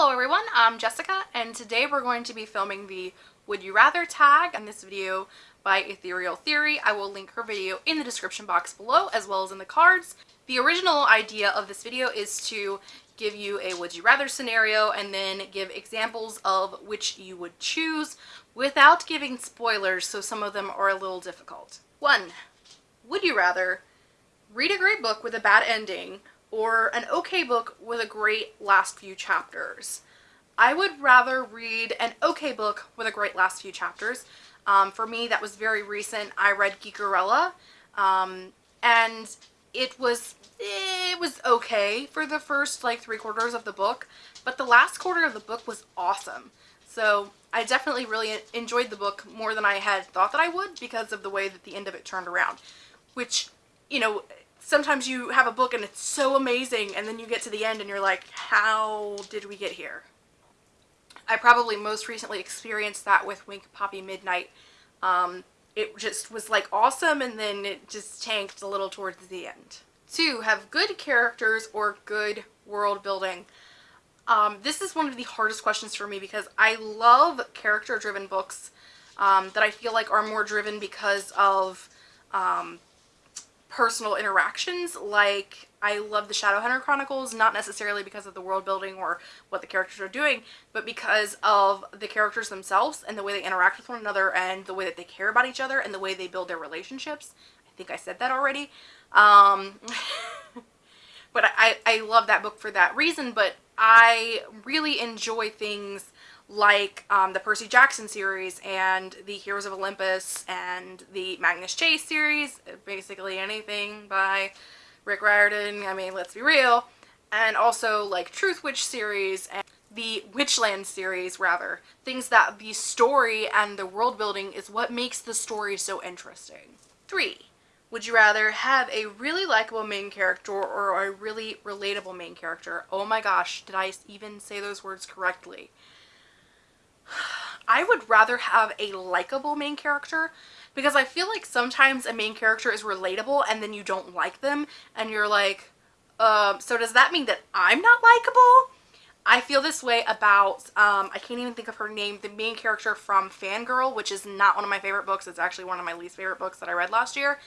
Hello everyone, I'm Jessica and today we're going to be filming the Would You Rather tag in this video by Ethereal Theory. I will link her video in the description box below as well as in the cards. The original idea of this video is to give you a would you rather scenario and then give examples of which you would choose without giving spoilers so some of them are a little difficult. 1. Would you rather read a great book with a bad ending or an okay book with a great last few chapters. I would rather read an okay book with a great last few chapters. Um, for me, that was very recent. I read Geekerella, um, and it was it was okay for the first like three quarters of the book, but the last quarter of the book was awesome. So I definitely really enjoyed the book more than I had thought that I would because of the way that the end of it turned around, which, you know, sometimes you have a book and it's so amazing and then you get to the end and you're like, how did we get here? I probably most recently experienced that with Wink Poppy Midnight. Um, it just was like awesome and then it just tanked a little towards the end. Two, have good characters or good world building. Um, this is one of the hardest questions for me because I love character driven books um, that I feel like are more driven because of um, personal interactions like I love the Shadowhunter Chronicles not necessarily because of the world building or what the characters are doing but because of the characters themselves and the way they interact with one another and the way that they care about each other and the way they build their relationships. I think I said that already. Um, but I, I love that book for that reason but I really enjoy things like um, the Percy Jackson series and the Heroes of Olympus and the Magnus Chase series, basically anything by Rick Riordan, I mean, let's be real, and also like Truthwitch series and the Witchland series, rather. Things that the story and the world building is what makes the story so interesting. 3. Would you rather have a really likable main character or a really relatable main character? Oh my gosh, did I even say those words correctly? I would rather have a likable main character because I feel like sometimes a main character is relatable and then you don't like them and you're like, um, so does that mean that I'm not likable? I feel this way about, um, I can't even think of her name, the main character from Fangirl, which is not one of my favorite books. It's actually one of my least favorite books that I read last year.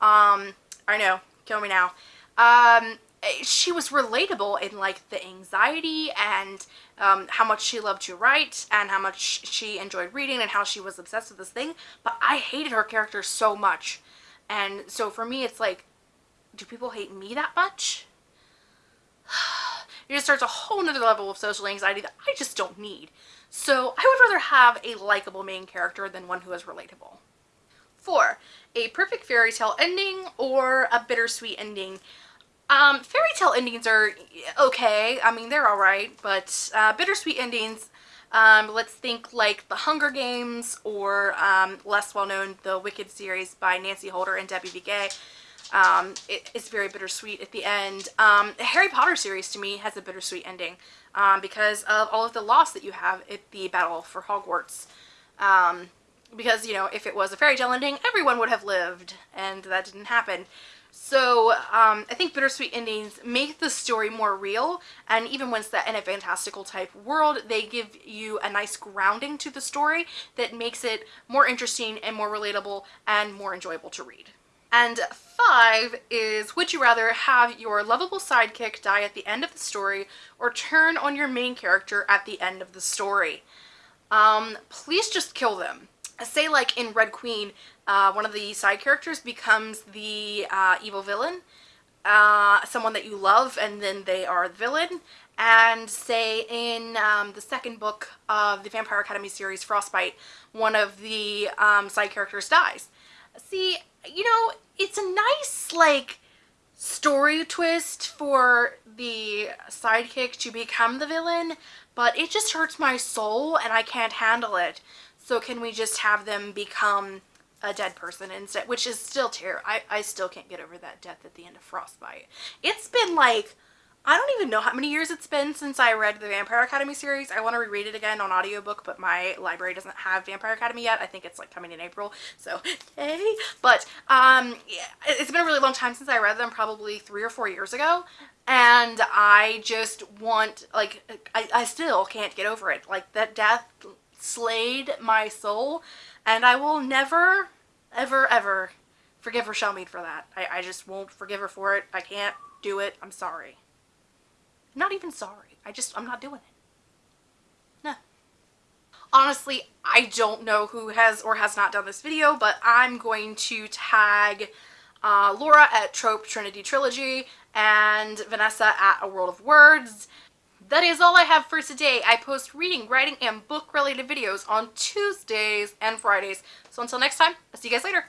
Um, I know, kill me now. Um, she was relatable in like the anxiety and um, how much she loved to write and how much she enjoyed reading and how she was obsessed with this thing but I hated her character so much and so for me it's like do people hate me that much? it just starts a whole nother level of social anxiety that I just don't need. So I would rather have a likable main character than one who is relatable. Four, a perfect fairy tale ending or a bittersweet ending. Um, fairy tale endings are okay. I mean, they're alright, but uh, bittersweet endings, um, let's think like The Hunger Games or um, less well-known The Wicked series by Nancy Holder and Debbie Viguié. Um, it, it's very bittersweet at the end. Um, the Harry Potter series to me has a bittersweet ending um, because of all of the loss that you have at the Battle for Hogwarts. Um, because, you know, if it was a fairy tale ending, everyone would have lived, and that didn't happen. So um, I think bittersweet endings make the story more real and even when set in a fantastical type world they give you a nice grounding to the story that makes it more interesting and more relatable and more enjoyable to read. And five is would you rather have your lovable sidekick die at the end of the story or turn on your main character at the end of the story? Um, please just kill them say like in Red Queen, uh, one of the side characters becomes the uh, evil villain, uh, someone that you love and then they are the villain. And say in um, the second book of the Vampire Academy series, Frostbite, one of the um, side characters dies. See, you know, it's a nice like story twist for the sidekick to become the villain, but it just hurts my soul and I can't handle it. So can we just have them become a dead person instead, which is still terrible. I, I still can't get over that death at the end of Frostbite. It's been like I don't even know how many years it's been since I read the Vampire Academy series. I want to reread it again on audiobook, but my library doesn't have Vampire Academy yet. I think it's like coming in April, so yay. But um, it's been a really long time since I read them, probably three or four years ago. And I just want, like, I, I still can't get over it. Like, that death slayed my soul, and I will never, ever, ever forgive Richelle Mead for that. I, I just won't forgive her for it. I can't do it. I'm sorry. Not even sorry. I just, I'm not doing it. No. Honestly, I don't know who has or has not done this video, but I'm going to tag uh, Laura at Trope Trinity Trilogy and Vanessa at A World of Words. That is all I have for today. I post reading, writing, and book related videos on Tuesdays and Fridays. So until next time, I'll see you guys later.